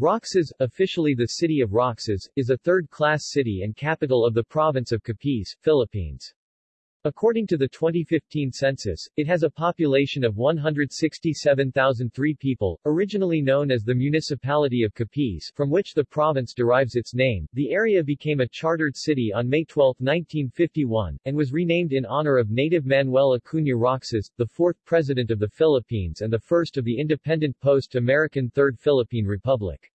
Roxas, officially the city of Roxas, is a third-class city and capital of the province of Capiz, Philippines. According to the 2015 census, it has a population of 167,003 people, originally known as the Municipality of Capiz, from which the province derives its name. The area became a chartered city on May 12, 1951, and was renamed in honor of native Manuel Acuña Roxas, the fourth president of the Philippines and the first of the independent post-American Third Philippine Republic.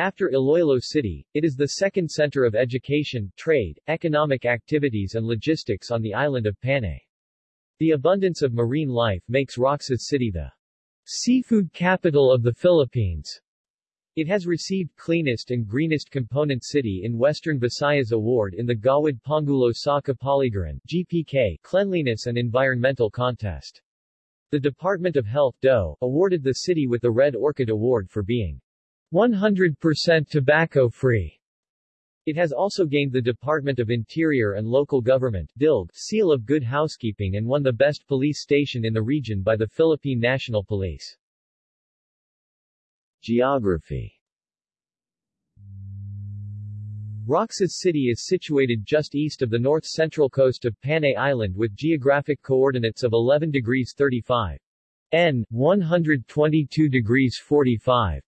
After Iloilo City, it is the second center of education, trade, economic activities and logistics on the island of Panay. The abundance of marine life makes Roxas City the seafood capital of the Philippines. It has received Cleanest and Greenest Component City in Western Visayas Award in the Gawad Pangulo sa Kapaligiran GPK Cleanliness and Environmental Contest. The Department of Health DO, awarded the city with the Red Orchid Award for being 100% tobacco-free. It has also gained the Department of Interior and Local Government DILG seal of good housekeeping and won the best police station in the region by the Philippine National Police. Geography Roxas City is situated just east of the north-central coast of Panay Island with geographic coordinates of 11 degrees 35 N, 122 degrees 45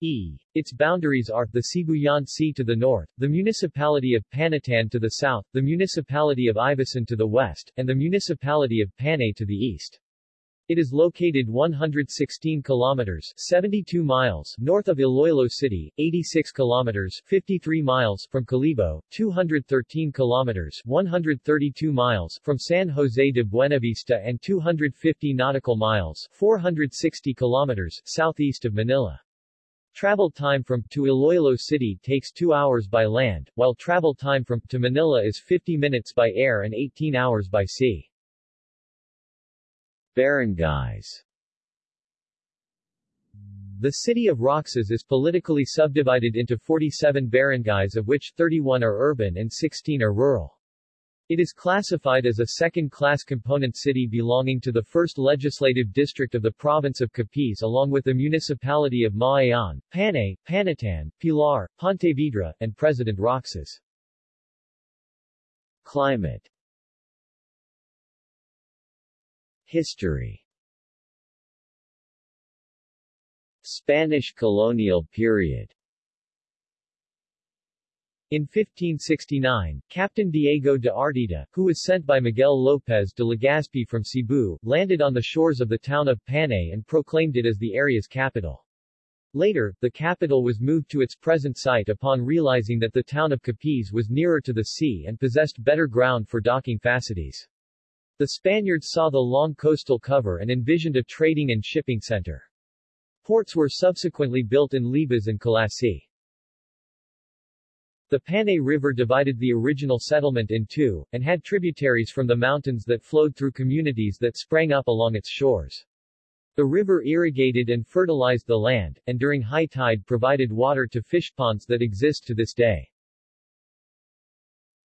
E. Its boundaries are, the Sibuyan Sea to the north, the municipality of Panitan to the south, the municipality of Ivisan to the west, and the municipality of Panay to the east. It is located 116 kilometers 72 miles north of Iloilo City, 86 kilometers 53 miles from Kalibo, 213 kilometers 132 miles from San Jose de Buenavista and 250 nautical miles 460 kilometers southeast of Manila. Travel time from to Iloilo City takes 2 hours by land, while travel time from to Manila is 50 minutes by air and 18 hours by sea. Barangays The city of Roxas is politically subdivided into 47 barangays of which 31 are urban and 16 are rural. It is classified as a second-class component city belonging to the 1st Legislative District of the Province of Capiz along with the municipality of Ma-ayon, Panay, Panitan, Pilar, Pontevedra, and President Roxas. Climate. History. Spanish colonial period in 1569, Captain Diego de Artida, who was sent by Miguel López de Legazpi from Cebu, landed on the shores of the town of Panay and proclaimed it as the area's capital. Later, the capital was moved to its present site upon realizing that the town of Capiz was nearer to the sea and possessed better ground for docking facilities. The Spaniards saw the long coastal cover and envisioned a trading and shipping center. Ports were subsequently built in Libas and Culasi. The Panay River divided the original settlement in two, and had tributaries from the mountains that flowed through communities that sprang up along its shores. The river irrigated and fertilized the land, and during high tide provided water to fish ponds that exist to this day.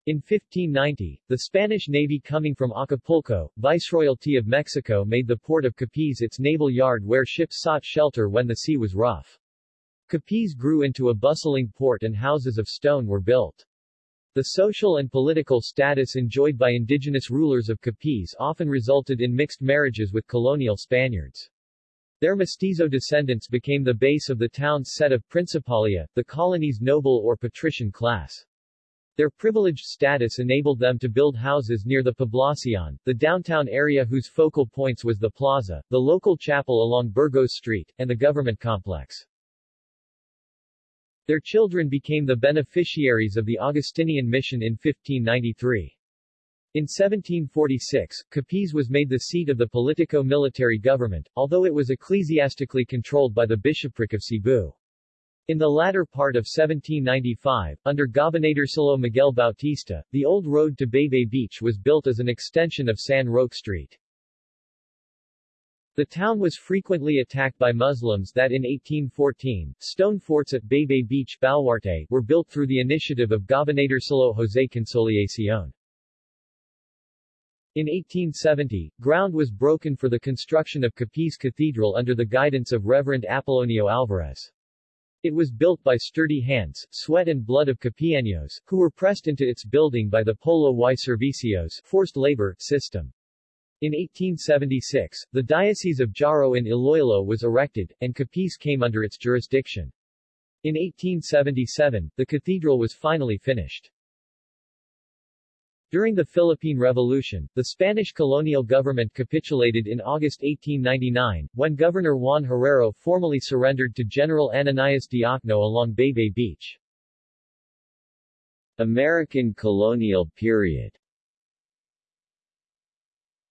In 1590, the Spanish Navy coming from Acapulco, Viceroyalty of Mexico made the port of Capiz its naval yard where ships sought shelter when the sea was rough. Capiz grew into a bustling port and houses of stone were built. The social and political status enjoyed by indigenous rulers of Capiz often resulted in mixed marriages with colonial Spaniards. Their mestizo descendants became the base of the town's set of principalia, the colony's noble or patrician class. Their privileged status enabled them to build houses near the Poblacion, the downtown area whose focal points was the plaza, the local chapel along Burgos Street, and the government complex. Their children became the beneficiaries of the Augustinian mission in 1593. In 1746, Capiz was made the seat of the politico-military government, although it was ecclesiastically controlled by the bishopric of Cebu. In the latter part of 1795, under Gobernadorcillo Miguel Bautista, the old road to Baybay Beach was built as an extension of San Roque Street. The town was frequently attacked by Muslims that in 1814, stone forts at Baybay Beach Baluarte, were built through the initiative of Gobernadorcillo José Consolacion. In 1870, ground was broken for the construction of Capiz Cathedral under the guidance of Reverend Apollonio Alvarez. It was built by sturdy hands, sweat and blood of Capianos, who were pressed into its building by the Polo y Servicios forced labor system. In 1876, the Diocese of Jaro in Iloilo was erected, and Capiz came under its jurisdiction. In 1877, the cathedral was finally finished. During the Philippine Revolution, the Spanish colonial government capitulated in August 1899, when Governor Juan Herrero formally surrendered to General Ananias Diokno along Baybay Beach. American colonial period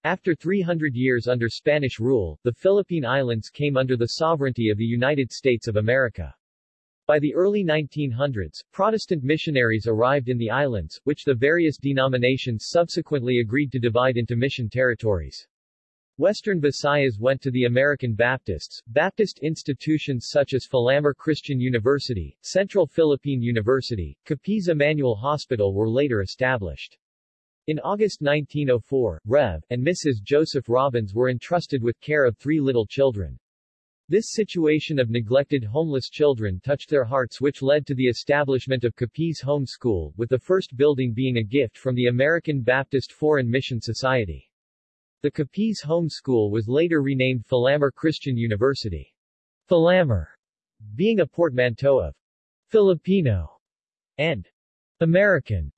After 300 years under Spanish rule, the Philippine Islands came under the sovereignty of the United States of America. By the early 1900s, Protestant missionaries arrived in the islands, which the various denominations subsequently agreed to divide into mission territories. Western Visayas went to the American Baptists. Baptist institutions such as Filamer Christian University, Central Philippine University, Capiz Emmanuel Hospital were later established. In August 1904, Rev. and Mrs. Joseph Robbins were entrusted with care of three little children. This situation of neglected homeless children touched their hearts which led to the establishment of Capiz Home School, with the first building being a gift from the American Baptist Foreign Mission Society. The Capiz Home School was later renamed Filamer Christian University. Filamer being a portmanteau of Filipino and American.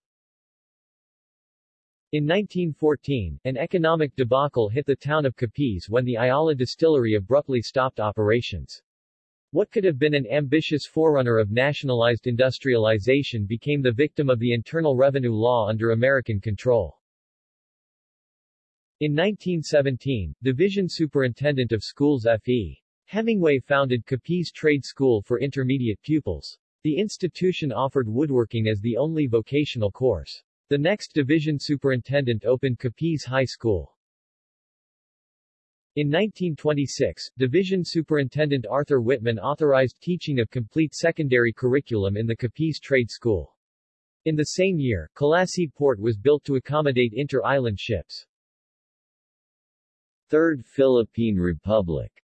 In 1914, an economic debacle hit the town of Capiz when the Ayala distillery abruptly stopped operations. What could have been an ambitious forerunner of nationalized industrialization became the victim of the Internal Revenue Law under American control. In 1917, Division Superintendent of Schools F.E. Hemingway founded Capiz Trade School for intermediate pupils. The institution offered woodworking as the only vocational course. The next division superintendent opened Capiz High School. In 1926, Division Superintendent Arthur Whitman authorized teaching of complete secondary curriculum in the Capiz Trade School. In the same year, Culasi Port was built to accommodate inter-island ships. Third Philippine Republic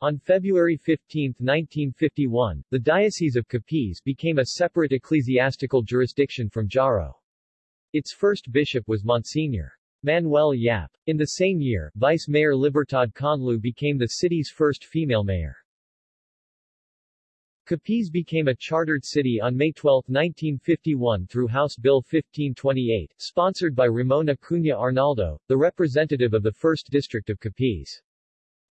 on February 15, 1951, the Diocese of Capiz became a separate ecclesiastical jurisdiction from Jaro. Its first bishop was Monsignor. Manuel Yap. In the same year, Vice Mayor Libertad Conlu became the city's first female mayor. Capiz became a chartered city on May 12, 1951 through House Bill 1528, sponsored by Ramon Acuña Arnaldo, the representative of the 1st District of Capiz.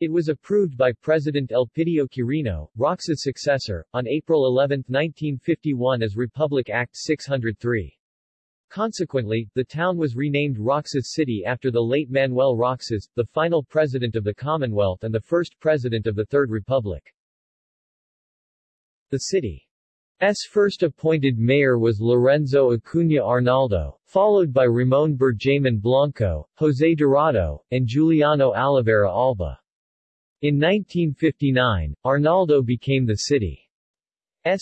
It was approved by President Elpidio Quirino, Roxas' successor, on April 11, 1951 as Republic Act 603. Consequently, the town was renamed Roxas City after the late Manuel Roxas, the final president of the Commonwealth and the first president of the Third Republic. The city's first appointed mayor was Lorenzo Acuña Arnaldo, followed by Ramon Berjamin Blanco, José Dorado, and Juliano Alavera Alba. In 1959, Arnaldo became the city's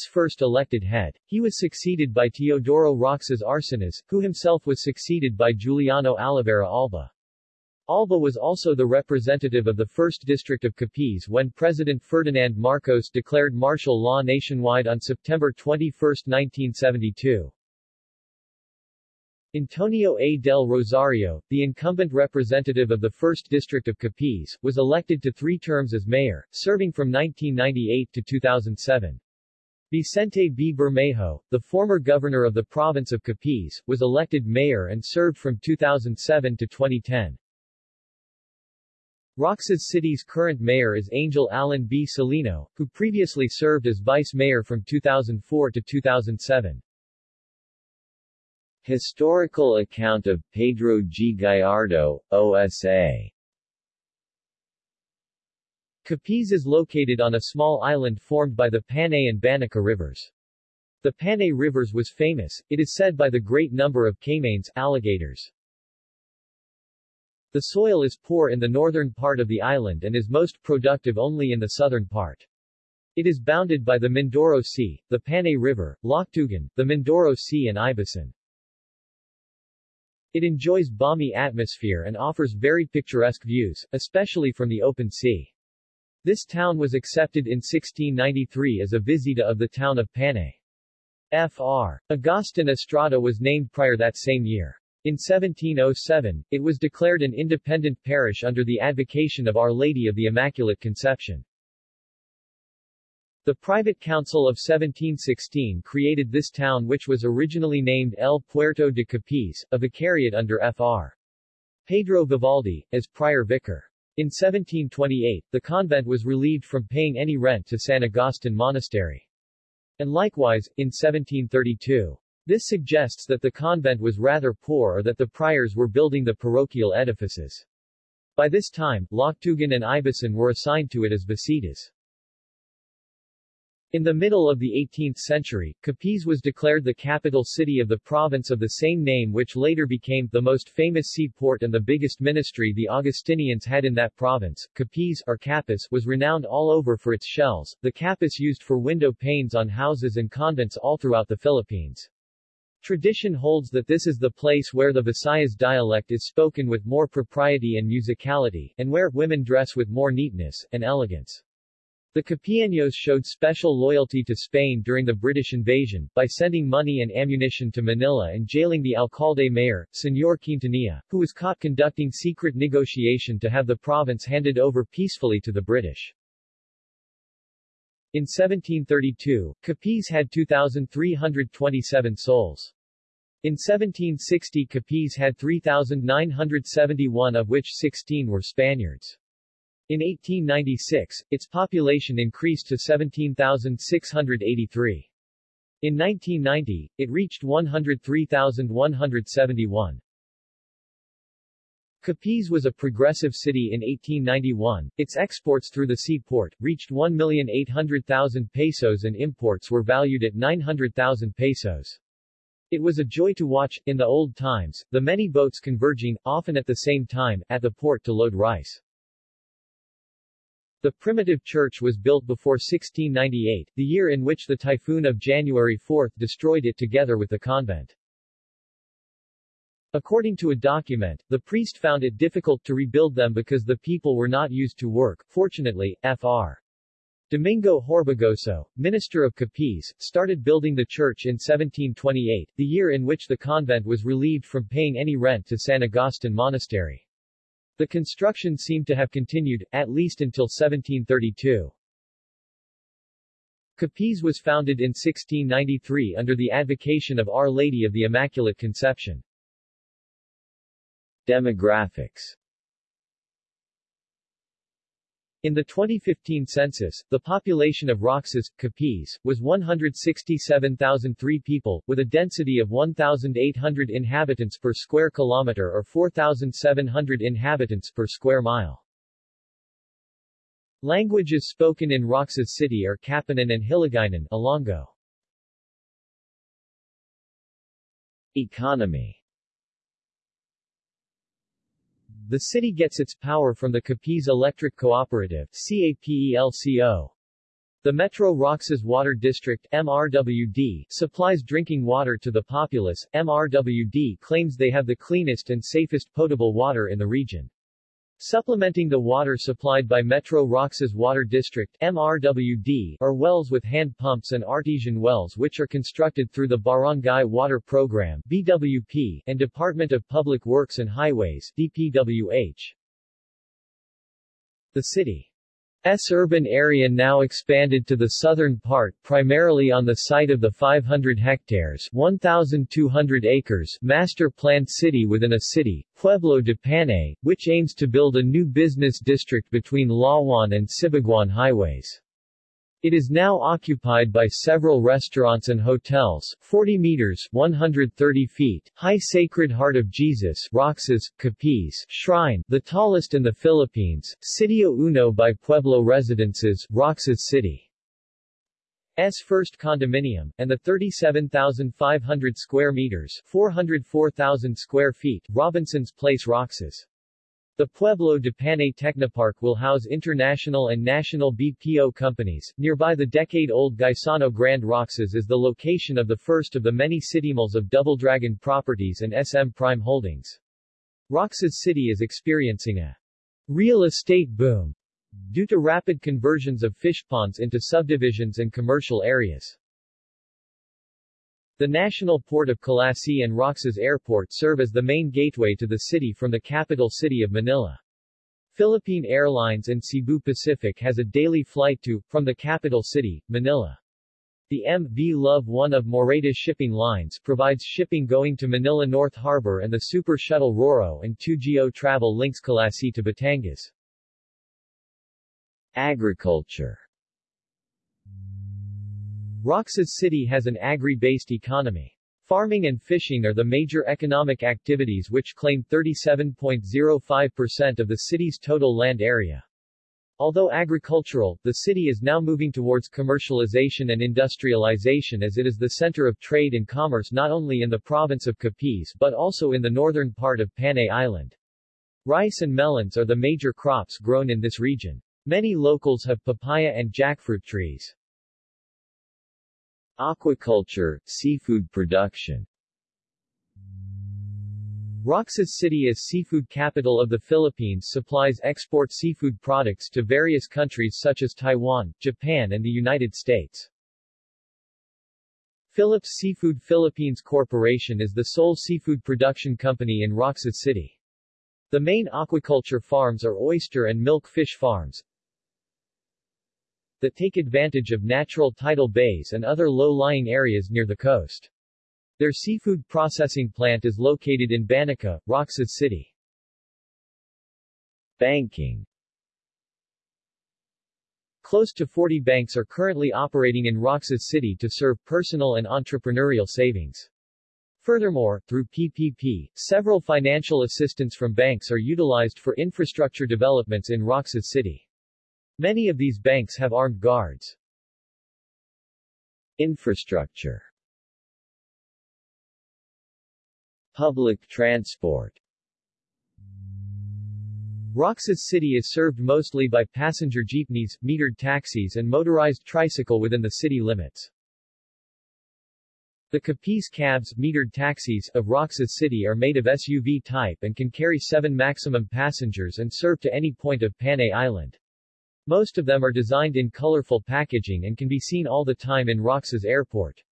first elected head. He was succeeded by Teodoro Roxas Arsenas, who himself was succeeded by Juliano Alavera Alba. Alba was also the representative of the 1st District of Capiz when President Ferdinand Marcos declared martial law nationwide on September 21, 1972. Antonio A. del Rosario, the incumbent representative of the 1st District of Capiz, was elected to three terms as mayor, serving from 1998 to 2007. Vicente B. Bermejo, the former governor of the province of Capiz, was elected mayor and served from 2007 to 2010. Roxas City's current mayor is Angel Alan B. Celino, who previously served as vice mayor from 2004 to 2007. Historical account of Pedro G. Gallardo, OSA Capiz is located on a small island formed by the Panay and Banica rivers. The Panay rivers was famous, it is said by the great number of caimanes alligators. The soil is poor in the northern part of the island and is most productive only in the southern part. It is bounded by the Mindoro Sea, the Panay River, Loctugan, the Mindoro Sea and Ibisan. It enjoys balmy atmosphere and offers very picturesque views, especially from the open sea. This town was accepted in 1693 as a visita of the town of Panay. Fr. Agustin Estrada was named prior that same year. In 1707, it was declared an independent parish under the advocation of Our Lady of the Immaculate Conception. The private council of 1716 created this town which was originally named El Puerto de Capiz, a vicariate under Fr. Pedro Vivaldi, as prior vicar. In 1728, the convent was relieved from paying any rent to San Agustin Monastery. And likewise, in 1732. This suggests that the convent was rather poor or that the priors were building the parochial edifices. By this time, Loctugan and Ibisan were assigned to it as visitas. In the middle of the 18th century, Capiz was declared the capital city of the province of the same name which later became the most famous seaport and the biggest ministry the Augustinians had in that province. Capiz or Capiz was renowned all over for its shells, the Capiz used for window panes on houses and convents all throughout the Philippines. Tradition holds that this is the place where the Visayas dialect is spoken with more propriety and musicality, and where women dress with more neatness and elegance. The Capianos showed special loyalty to Spain during the British invasion, by sending money and ammunition to Manila and jailing the alcalde mayor, Señor Quintanilla, who was caught conducting secret negotiation to have the province handed over peacefully to the British. In 1732, Capiz had 2,327 souls. In 1760 Capiz had 3,971 of which 16 were Spaniards. In 1896, its population increased to 17,683. In 1990, it reached 103,171. Capiz was a progressive city in 1891. Its exports through the seaport reached 1,800,000 pesos and imports were valued at 900,000 pesos. It was a joy to watch, in the old times, the many boats converging, often at the same time, at the port to load rice. The primitive church was built before 1698, the year in which the typhoon of January 4 destroyed it together with the convent. According to a document, the priest found it difficult to rebuild them because the people were not used to work. Fortunately, Fr. Domingo Horbagoso, minister of Capiz, started building the church in 1728, the year in which the convent was relieved from paying any rent to San Agustin Monastery. The construction seemed to have continued, at least until 1732. Capiz was founded in 1693 under the advocation of Our Lady of the Immaculate Conception. Demographics in the 2015 census, the population of Roxas, Capiz, was 167,003 people, with a density of 1,800 inhabitants per square kilometer or 4,700 inhabitants per square mile. Languages spoken in Roxas City are Kapanan and Hiligaynon Ilonggo. Economy the city gets its power from the Capiz Electric Cooperative CAPELCO. The Metro Roxas Water District MRWD, supplies drinking water to the populace. MRWD claims they have the cleanest and safest potable water in the region. Supplementing the water supplied by Metro Roxas Water District MRWD are wells with hand pumps and artesian wells which are constructed through the Barangay Water Program BWP and Department of Public Works and Highways DPWH. The city S urban area now expanded to the southern part primarily on the site of the 500 hectares 1,200 acres master planned city within a city, Pueblo de Panay, which aims to build a new business district between Lawan and Sibaguan highways. It is now occupied by several restaurants and hotels, 40 meters 130 feet, high Sacred Heart of Jesus Roxas, Capiz Shrine, the tallest in the Philippines, Sitio Uno by Pueblo Residences, Roxas City. S first condominium, and the 37,500 square meters 404,000 square feet Robinson's Place Roxas. The Pueblo de Panay Technopark will house international and national BPO companies. Nearby the decade-old Gaisano Grand Roxas is the location of the first of the many city malls of Double Dragon Properties and SM Prime Holdings. Roxas City is experiencing a real estate boom due to rapid conversions of fish ponds into subdivisions and commercial areas. The National Port of Culasi and Roxas Airport serve as the main gateway to the city from the capital city of Manila. Philippine Airlines and Cebu Pacific has a daily flight to, from the capital city, Manila. The MV Love one of Moreta's shipping lines provides shipping going to Manila North Harbor and the Super Shuttle Roro and 2GO travel links Culasi to Batangas. Agriculture Roxas City has an agri-based economy. Farming and fishing are the major economic activities which claim 37.05% of the city's total land area. Although agricultural, the city is now moving towards commercialization and industrialization as it is the center of trade and commerce not only in the province of Capiz but also in the northern part of Panay Island. Rice and melons are the major crops grown in this region. Many locals have papaya and jackfruit trees. Aquaculture, seafood production Roxas City as seafood capital of the Philippines supplies export seafood products to various countries such as Taiwan, Japan and the United States. Phillips Seafood Philippines Corporation is the sole seafood production company in Roxas City. The main aquaculture farms are oyster and milk fish farms, that take advantage of natural tidal bays and other low-lying areas near the coast. Their seafood processing plant is located in Banica, Roxas City. Banking Close to 40 banks are currently operating in Roxas City to serve personal and entrepreneurial savings. Furthermore, through PPP, several financial assistance from banks are utilized for infrastructure developments in Roxas City. Many of these banks have armed guards. Infrastructure Public transport Roxas City is served mostly by passenger jeepneys, metered taxis and motorized tricycle within the city limits. The Capiz cabs metered taxis of Roxas City are made of SUV type and can carry seven maximum passengers and serve to any point of Panay Island. Most of them are designed in colorful packaging and can be seen all the time in Roxas Airport.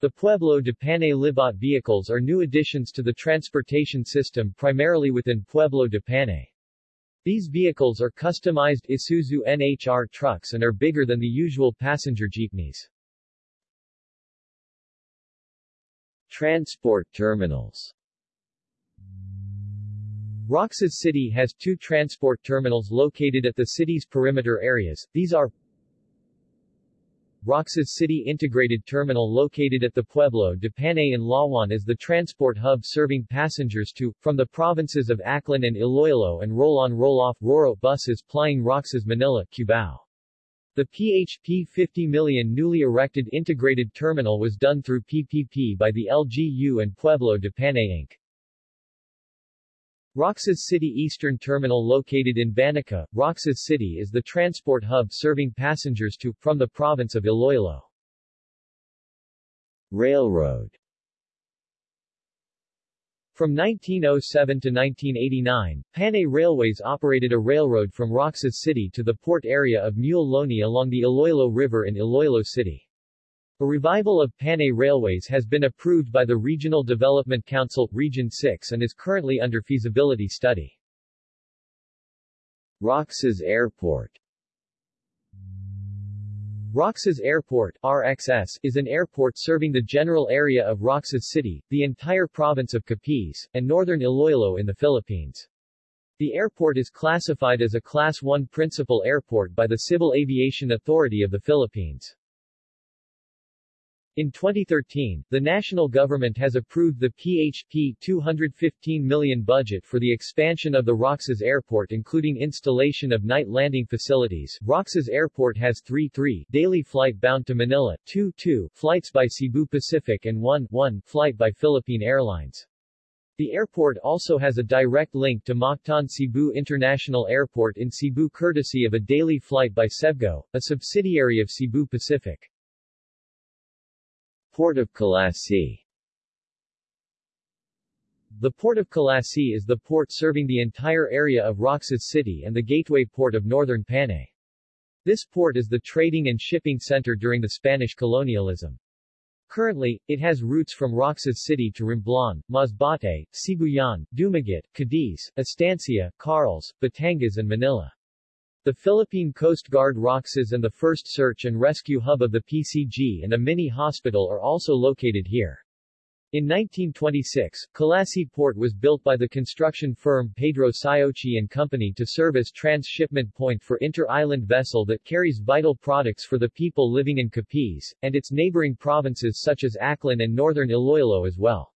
The Pueblo de Panay Libat vehicles are new additions to the transportation system primarily within Pueblo de Panay. These vehicles are customized Isuzu NHR trucks and are bigger than the usual passenger jeepneys. Transport terminals Roxas City has two transport terminals located at the city's perimeter areas. These are Roxas City Integrated Terminal located at the Pueblo de Panay in Lawan is the transport hub serving passengers to, from the provinces of Aklan and Iloilo and roll-on roll-off RORO buses plying Roxas Manila, Cubao. The PHP 50 million newly erected integrated terminal was done through PPP by the LGU and Pueblo de Panay Inc. Roxas City Eastern Terminal located in Banica, Roxas City is the transport hub serving passengers to, from the province of Iloilo. Railroad From 1907 to 1989, Panay Railways operated a railroad from Roxas City to the port area of Muelle Loney along the Iloilo River in Iloilo City. A revival of Panay Railways has been approved by the Regional Development Council, Region 6 and is currently under feasibility study. Roxas Airport Roxas Airport RXS, is an airport serving the general area of Roxas City, the entire province of Capiz, and northern Iloilo in the Philippines. The airport is classified as a Class 1 principal airport by the Civil Aviation Authority of the Philippines. In 2013, the national government has approved the PHP 215 million budget for the expansion of the Roxas Airport including installation of night landing facilities. Roxas Airport has 3-3 daily flight bound to Manila, 2-2 flights by Cebu Pacific and 1-1 flight by Philippine Airlines. The airport also has a direct link to Mactan Cebu International Airport in Cebu courtesy of a daily flight by Cebgo, a subsidiary of Cebu Pacific. Port of Culasi The Port of Culasi is the port serving the entire area of Roxas City and the gateway port of northern Panay. This port is the trading and shipping center during the Spanish colonialism. Currently, it has routes from Roxas City to Romblon, Masbate, Sibuyan, Dumaguete, Cadiz, Estancia, Carles, Batangas and Manila. The Philippine Coast Guard Roxas and the first search and rescue hub of the PCG and a mini hospital are also located here. In 1926, Culasi Port was built by the construction firm Pedro Siochi and Company to serve as transshipment point for inter-island vessel that carries vital products for the people living in Capiz, and its neighboring provinces such as Aklan and northern Iloilo as well.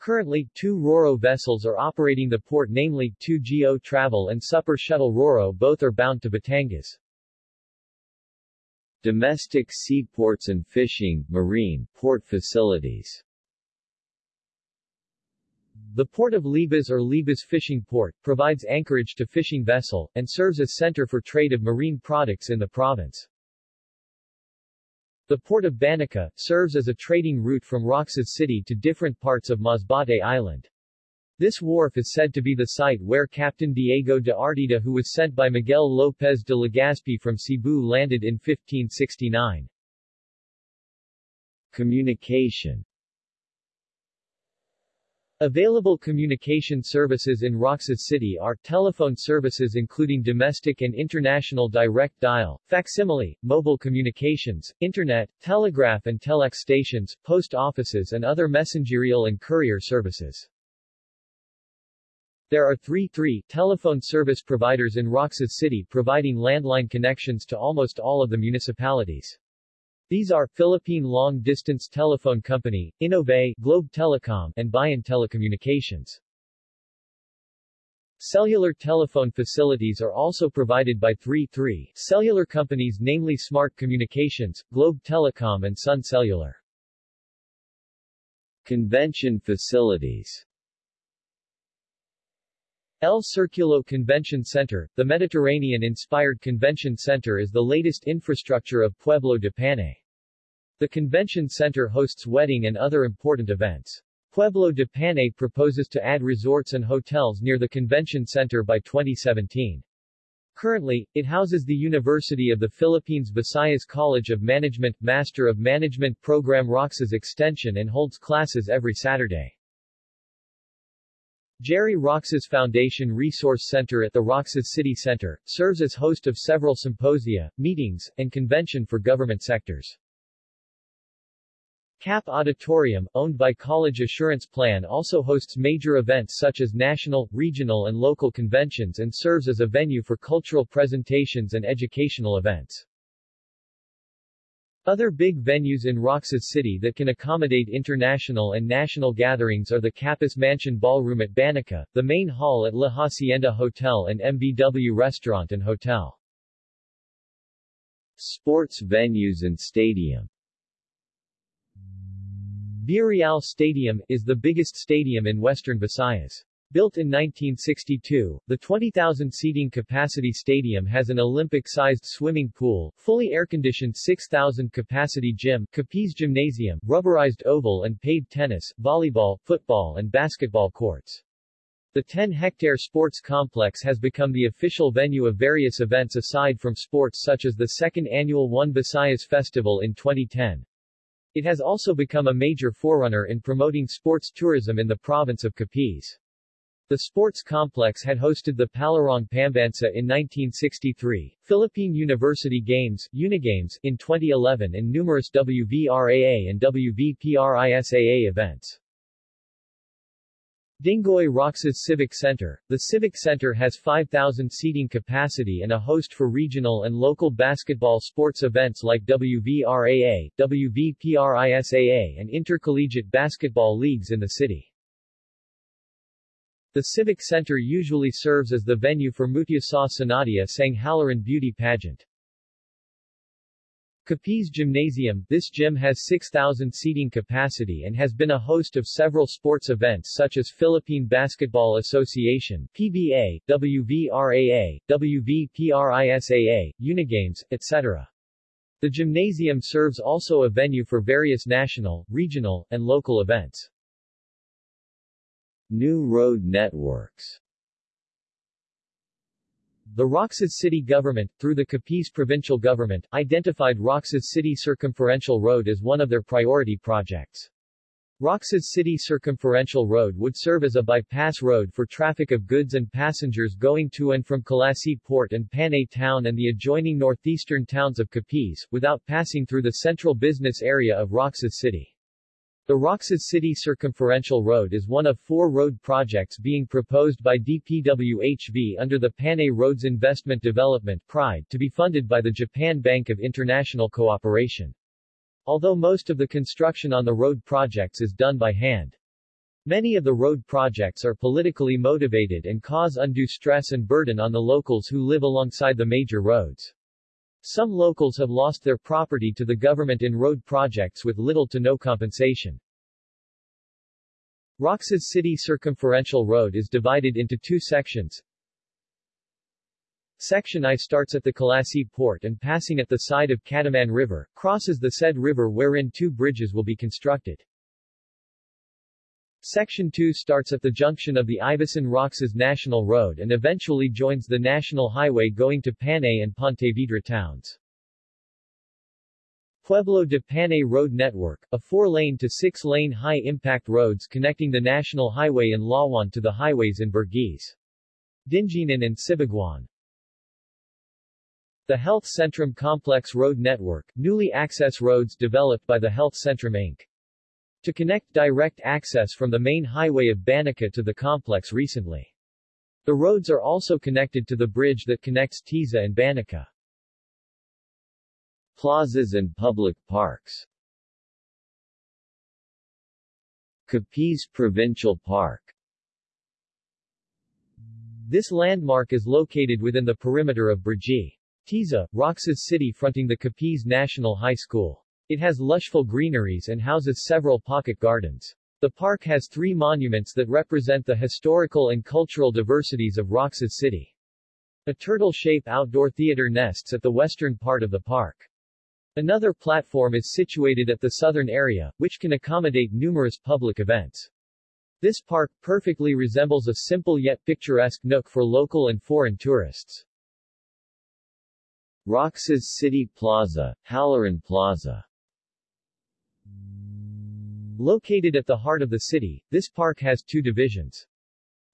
Currently, two RoRo vessels are operating the port namely, 2GO Travel and Super Shuttle RoRo both are bound to Batangas. Domestic seaports and fishing, marine, port facilities The Port of Libas or Libas Fishing Port, provides anchorage to fishing vessel, and serves as center for trade of marine products in the province. The Port of Banica, serves as a trading route from Roxas City to different parts of Masbate Island. This wharf is said to be the site where Captain Diego de Artida who was sent by Miguel López de Legazpi from Cebu landed in 1569. Communication Available communication services in Roxas City are telephone services including domestic and international direct dial, facsimile, mobile communications, internet, telegraph and telex stations, post offices and other messengerial and courier services. There are three 3 telephone service providers in Roxas City providing landline connections to almost all of the municipalities. These are Philippine Long Distance Telephone Company, Innove, Globe Telecom, and Bayan Telecommunications. Cellular telephone facilities are also provided by 3-3 cellular companies namely Smart Communications, Globe Telecom and Sun Cellular. Convention facilities El Circulo Convention Center, the Mediterranean-inspired convention center is the latest infrastructure of Pueblo de Panay. The convention center hosts wedding and other important events. Pueblo de Panay proposes to add resorts and hotels near the convention center by 2017. Currently, it houses the University of the Philippines Visayas College of Management Master of Management Program Roxas Extension and holds classes every Saturday. Gerry Roxas Foundation Resource Center at the Roxas City Center, serves as host of several symposia, meetings, and convention for government sectors. CAP Auditorium, owned by College Assurance Plan also hosts major events such as national, regional and local conventions and serves as a venue for cultural presentations and educational events. Other big venues in Roxas City that can accommodate international and national gatherings are the Capas Mansion Ballroom at Banica, the main hall at La Hacienda Hotel and MBW Restaurant and Hotel. Sports venues and stadium Villarreal Stadium, is the biggest stadium in western Visayas. Built in 1962, the 20,000 seating capacity stadium has an Olympic-sized swimming pool, fully air-conditioned 6,000 capacity gym, Capiz gymnasium, rubberized oval and paved tennis, volleyball, football and basketball courts. The 10-hectare sports complex has become the official venue of various events aside from sports such as the second annual One Visayas Festival in 2010. It has also become a major forerunner in promoting sports tourism in the province of Capiz. The sports complex had hosted the Palarong Pambansa in 1963, Philippine University Games, Unigames, in 2011 and numerous WVRAA and WVPRISAA events. Dinggoy Roxas Civic Center. The Civic Center has 5,000 seating capacity and a host for regional and local basketball sports events like WVRAA, WVPRISAA and intercollegiate basketball leagues in the city. The Civic Center usually serves as the venue for Mutya Sa Sinadya sa Halaran beauty pageant. Capiz Gymnasium This gym has 6,000 seating capacity and has been a host of several sports events such as Philippine Basketball Association PBA, WVRAA, WVPRISAA, Unigames, etc. The gymnasium serves also a venue for various national, regional, and local events. New road networks The Roxas City government, through the Capiz provincial government, identified Roxas City Circumferential Road as one of their priority projects. Roxas City Circumferential Road would serve as a bypass road for traffic of goods and passengers going to and from Culasi Port and Panay Town and the adjoining northeastern towns of Capiz, without passing through the central business area of Roxas City. The Roxas City Circumferential Road is one of four road projects being proposed by DPWHV under the Panay Roads Investment Development PRIDE to be funded by the Japan Bank of International Cooperation although most of the construction on the road projects is done by hand. Many of the road projects are politically motivated and cause undue stress and burden on the locals who live alongside the major roads. Some locals have lost their property to the government in road projects with little to no compensation. Roxas City Circumferential Road is divided into two sections, Section I starts at the Culasi port and passing at the side of Cataman River, crosses the said river wherein two bridges will be constructed. Section 2 starts at the junction of the Ivisan-Roxas National Road and eventually joins the national highway going to Panay and Pontevedra towns. Pueblo de Panay Road Network, a four-lane to six-lane high-impact roads connecting the national highway in Lawan to the highways in Burgues, Dinginan and Sibaguan. The Health Centrum Complex Road Network, newly access roads developed by the Health Centrum Inc. To connect direct access from the main highway of Banica to the complex recently. The roads are also connected to the bridge that connects Tiza and Banica. Plazas and public parks Capiz Provincial Park This landmark is located within the perimeter of Brgy. Tiza, Roxas City fronting the Capiz National High School. It has lushful greeneries and houses several pocket gardens. The park has three monuments that represent the historical and cultural diversities of Roxas City. A turtle-shaped outdoor theater nests at the western part of the park. Another platform is situated at the southern area, which can accommodate numerous public events. This park perfectly resembles a simple yet picturesque nook for local and foreign tourists. Roxas City Plaza, Halloran Plaza Located at the heart of the city, this park has two divisions.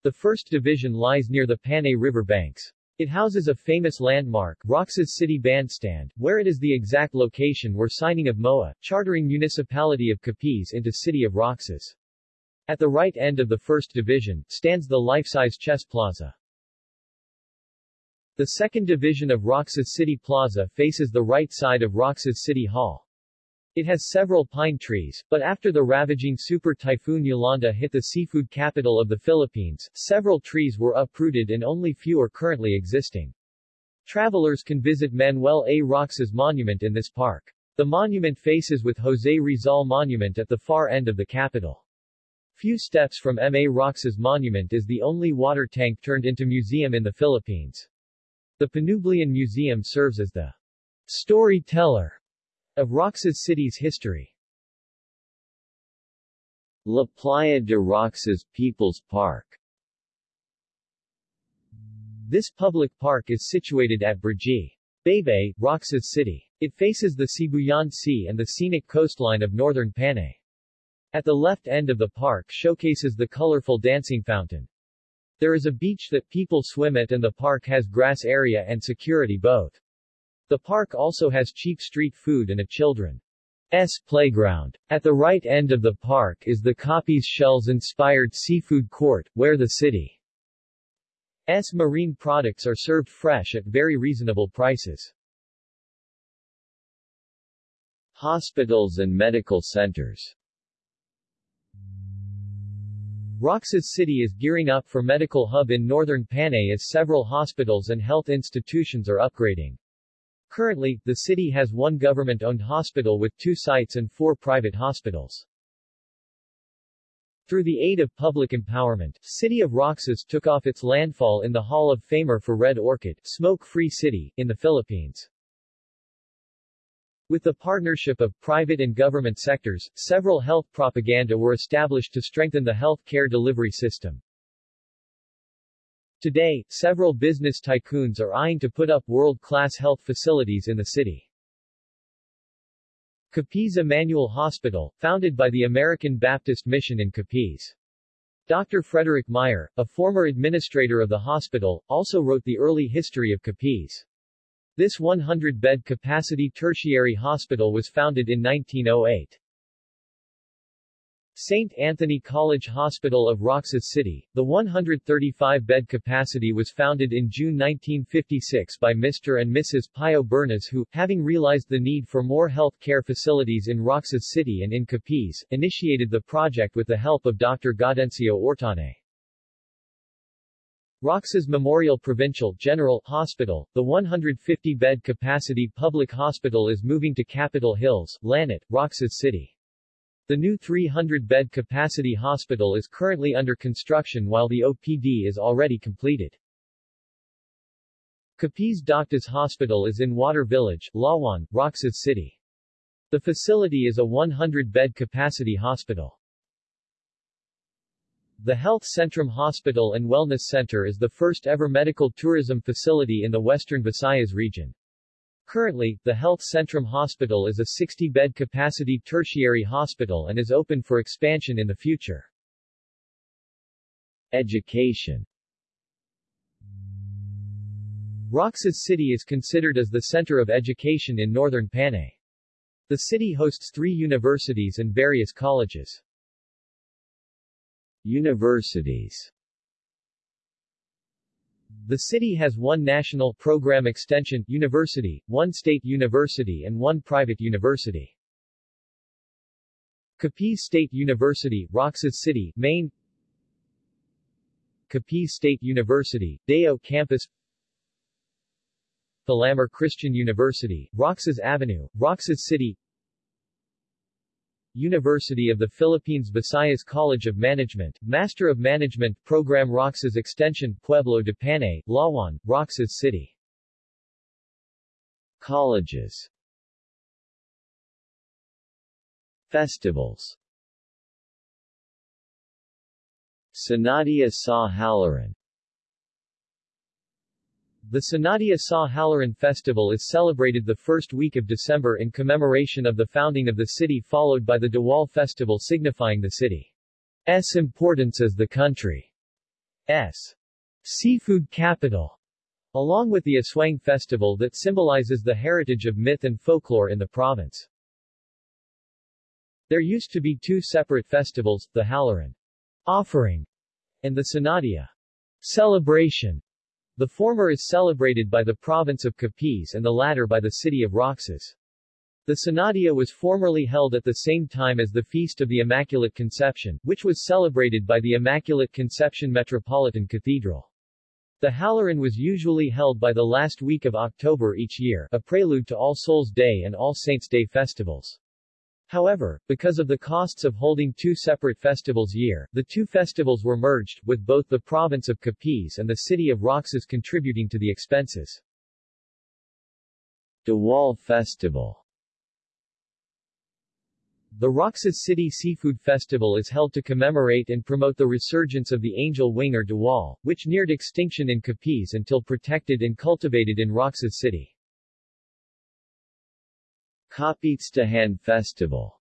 The first division lies near the Panay River banks. It houses a famous landmark, Roxas City Bandstand, where it is the exact location where signing of MOA, chartering Municipality of Capiz into City of Roxas. At the right end of the first division, stands the life-size chess plaza. The second division of Roxas City Plaza faces the right side of Roxas City Hall. It has several pine trees, but after the ravaging super typhoon Yolanda hit the seafood capital of the Philippines, several trees were uprooted and only few are currently existing. Travelers can visit Manuel A. Roxas Monument in this park. The monument faces with Jose Rizal Monument at the far end of the capital. Few steps from M. A. Roxas Monument is the only water tank turned into museum in the Philippines. The Panublion Museum serves as the storyteller of Roxas City's history. La Playa de Roxas People's Park This public park is situated at Brgy. Baybay, Roxas City. It faces the Sibuyan Sea and the scenic coastline of northern Panay. At the left end of the park showcases the colorful dancing fountain. There is a beach that people swim at and the park has grass area and security both. The park also has cheap street food and a children's playground. At the right end of the park is the Capiz Shells-inspired seafood court, where the city's marine products are served fresh at very reasonable prices. Hospitals and medical centers Roxas City is gearing up for medical hub in northern Panay as several hospitals and health institutions are upgrading. Currently, the city has one government-owned hospital with two sites and four private hospitals. Through the aid of public empowerment, City of Roxas took off its landfall in the Hall of Famer for Red Orchid, Smoke-Free City, in the Philippines. With the partnership of private and government sectors, several health propaganda were established to strengthen the health care delivery system. Today, several business tycoons are eyeing to put up world-class health facilities in the city. Capiz Emmanuel Hospital, founded by the American Baptist Mission in Capiz. Dr. Frederick Meyer, a former administrator of the hospital, also wrote the early history of Capiz. This 100-bed capacity tertiary hospital was founded in 1908. St. Anthony College Hospital of Roxas City. The 135-bed capacity was founded in June 1956 by Mr. and Mrs. Pio Bernas who, having realized the need for more health care facilities in Roxas City and in Capiz, initiated the project with the help of Dr. Gaudencio Ortone. Roxas Memorial Provincial General Hospital, the 150-bed capacity public hospital is moving to Capitol Hills, Lanat, Roxas City. The new 300-bed capacity hospital is currently under construction while the OPD is already completed. Capiz Doctors Hospital is in Water Village, Lawan, Roxas City. The facility is a 100-bed capacity hospital. The Health Centrum Hospital and Wellness Center is the first ever medical tourism facility in the Western Visayas region. Currently, the Health Centrum Hospital is a 60-bed capacity tertiary hospital and is open for expansion in the future. Education Roxas City is considered as the center of education in northern Panay. The city hosts three universities and various colleges. Universities the city has one national program extension university, one state university and one private university. Capiz State University, Roxas City, Main. Capiz State University, Dayao Campus. Filamer Christian University, Roxas Avenue, Roxas City University of the Philippines Visayas College of Management, Master of Management Program Roxas Extension Pueblo de Panay, Lawan, Roxas City. Colleges. Festivals. Sinadya sa Halaran the Sinadya Sa Halaran festival is celebrated the first week of December in commemoration of the founding of the city followed by the Diwal festival signifying the city's importance as the country's seafood capital, along with the Aswang festival that symbolizes the heritage of myth and folklore in the province. There used to be two separate festivals, the Halaran offering and the Sinadya celebration. The former is celebrated by the province of Capiz and the latter by the city of Roxas. The Sinadya was formerly held at the same time as the Feast of the Immaculate Conception, which was celebrated by the Immaculate Conception Metropolitan Cathedral. The Halaran was usually held by the last week of October each year, a prelude to All Souls Day and All Saints Day festivals. However, because of the costs of holding two separate festivals year, the two festivals were merged, with both the province of Capiz and the city of Roxas contributing to the expenses. Diwal Festival The Roxas City Seafood Festival is held to commemorate and promote the resurgence of the angel wing or Diwal, which neared extinction in Capiz until protected and cultivated in Roxas City. Kapistahan Festival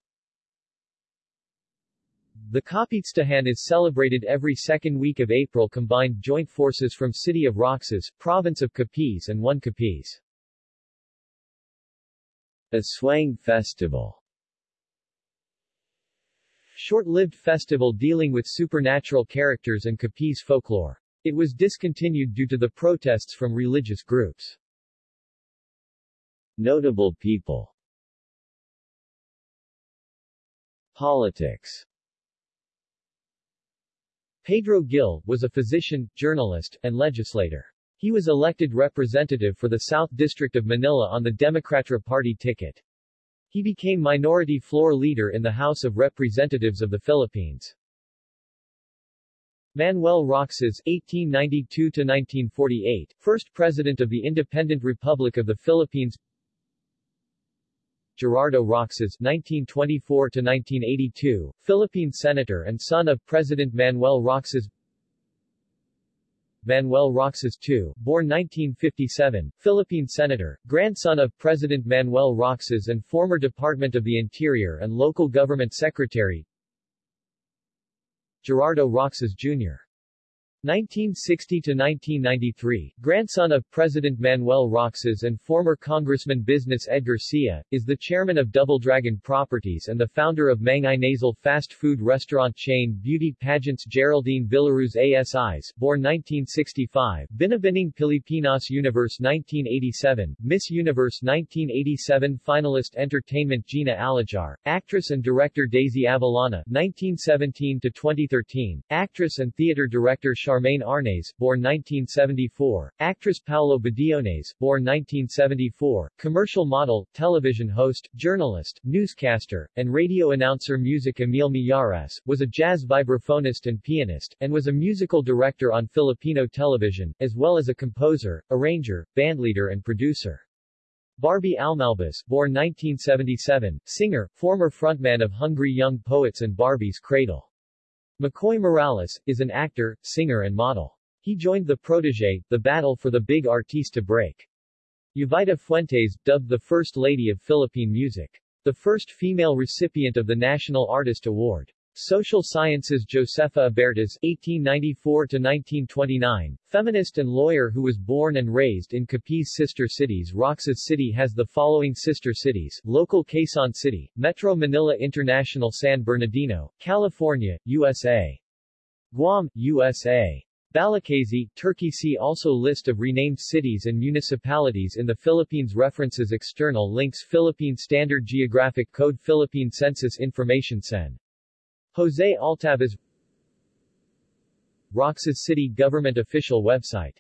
The Kapistahan is celebrated every second week of April combined joint forces from City of Roxas, Province of Capiz and One Capiz. Aswang Festival Short-lived festival dealing with supernatural characters and Capiz folklore. It was discontinued due to the protests from religious groups. Notable people Politics Pedro Gil, was a physician, journalist, and legislator. He was elected representative for the South District of Manila on the Democrata Party ticket. He became minority floor leader in the House of Representatives of the Philippines. Manuel Roxas (1892–1948), first President of the Independent Republic of the Philippines. Gerardo Roxas (1924–1982), Philippine Senator and son of President Manuel Roxas. Manuel Roxas II, born 1957, Philippine Senator, grandson of President Manuel Roxas and former Department of the Interior and Local Government Secretary. Gerardo Roxas Jr. 1960-1993, grandson of President Manuel Roxas and former Congressman Business Edgar Sia, is the chairman of Double Dragon Properties and the founder of Mang Inasal fast food restaurant chain Beauty Pageants Geraldine Villaruz Asis, born 1965, Binibining Pilipinas Universe 1987, Miss Universe 1987 finalist Entertainment Gina Alajar, actress and director Daisy Avellana 1917-2013, actress and theater director Charmaine Arnaez, born 1974, actress Paolo Bediones, born 1974, commercial model, television host, journalist, newscaster, and radio announcer Music Emil Mijares, was a jazz vibraphonist and pianist, and was a musical director on Filipino television, as well as a composer, arranger, bandleader and producer. Barbie Almalbis, born 1977, singer, former frontman of Hungry Young Poets and Barbie's Cradle. McCoy Morales, is an actor, singer and model. He joined the Protege, the battle for the big artista break. Jovita Fuentes, dubbed the First Lady of Philippine Music. The first female recipient of the National Artist Award. Social Sciences Josefa Abiertas (1894–1929), feminist and lawyer who was born and raised in Capiz sister cities. Roxas City has the following sister cities: local Quezon City, Metro Manila International San Bernardino, California, USA. Guam, USA. Balacazy, Turkey See also List of renamed cities and municipalities in the Philippines References External links Philippine Standard Geographic Code Philippine Census Information Sen. Jose Altavas Roxas City Government Official Website